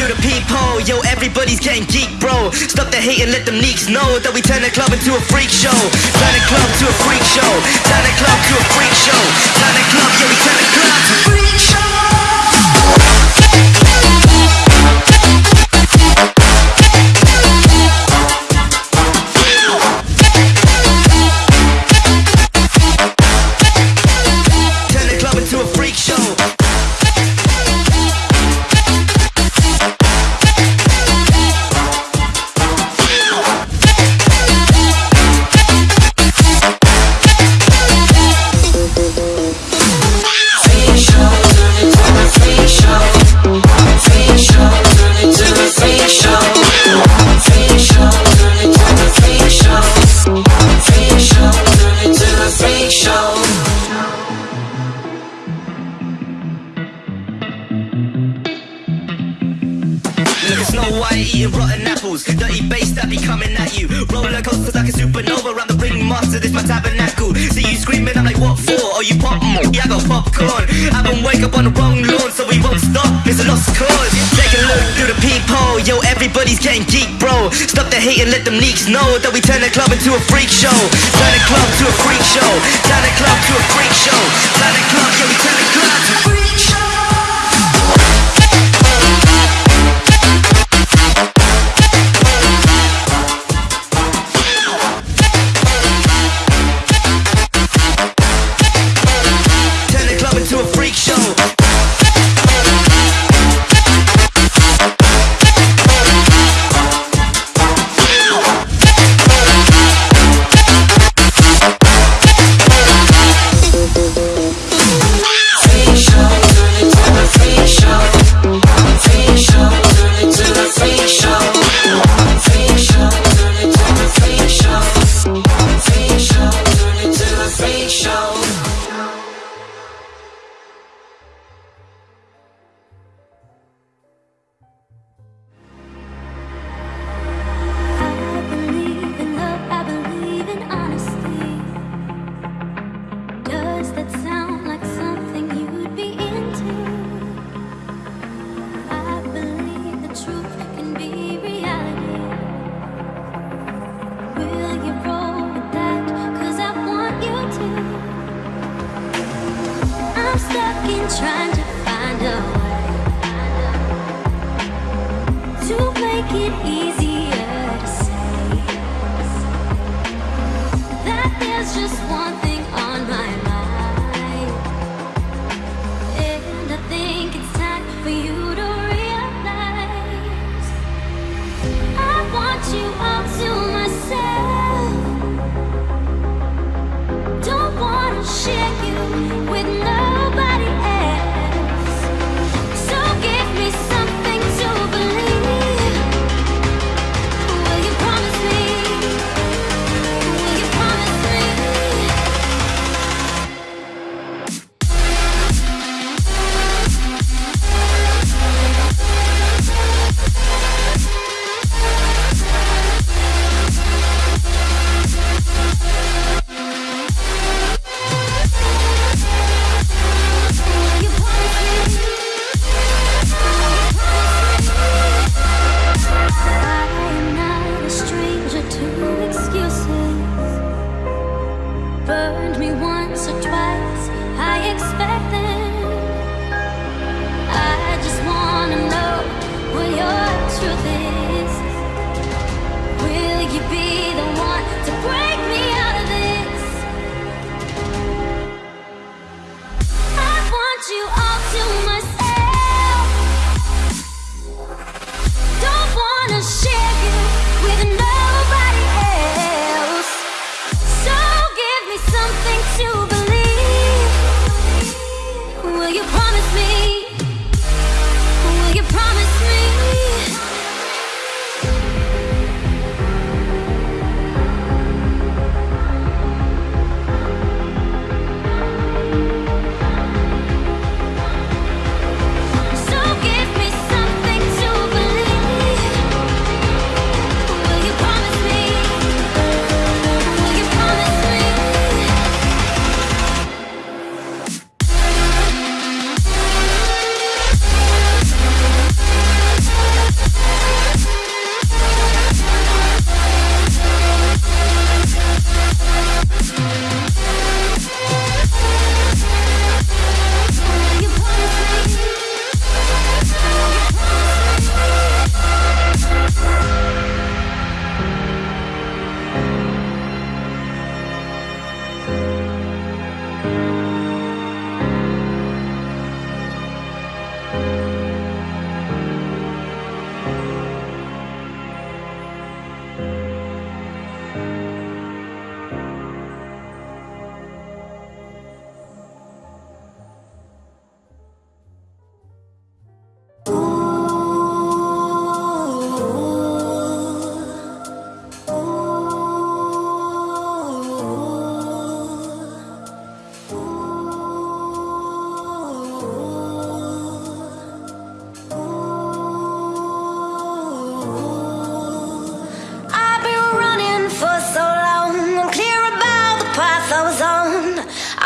Through the peephole, yo. Everybody's getting geek, bro. Stop the hate and let them neeks know that we turn the club into a freak show. Turn the club to a freak show. Turn the club to a freak show. Turn the club, yeah, we turn the club to a freak show. Snow White eating rotten apples. Dirty bass that be coming at you. Roller coasters like a supernova around the ring master. This my tabernacle. See you screaming, I'm like, what for? Oh, you pop? Mm, Yeah, I got popcorn. I been wake up on the wrong lawn, so we won't stop. It's a lost cause. Take a look through the peephole. Yo, everybody's getting geek, bro. Stop the hate and let them leaks know that we turn the club into a freak show. Turn the club to a freak show. Turn the club to a freak show. Turn the club, yeah, we turn the club to a freak show. Trying to find a way to make it easier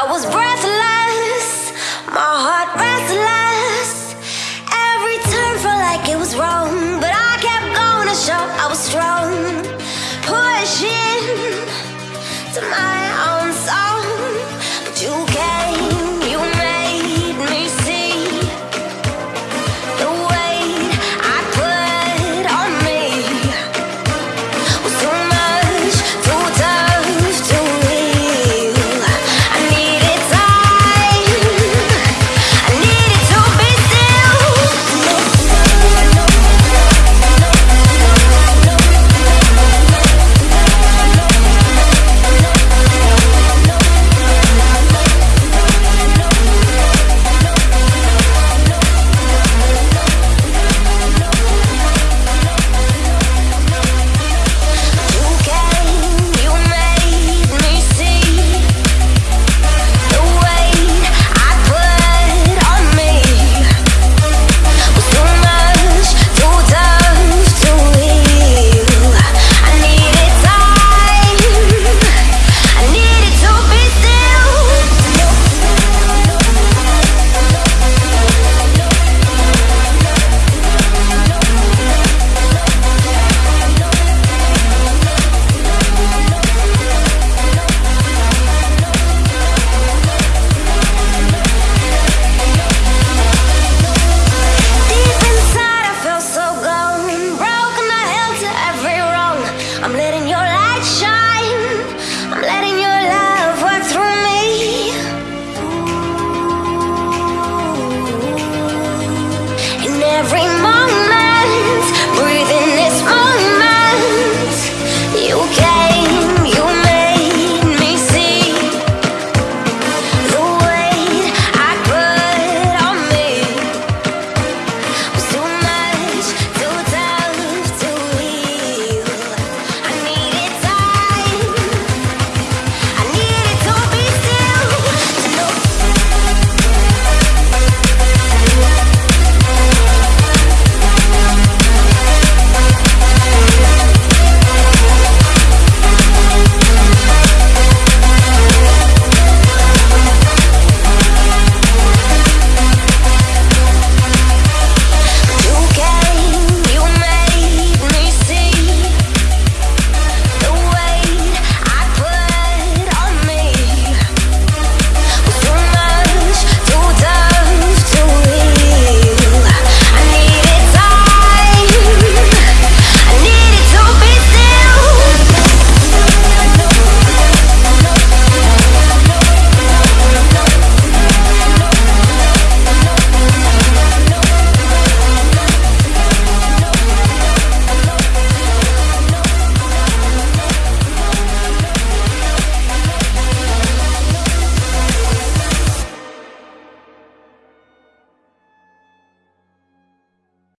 I was breathless,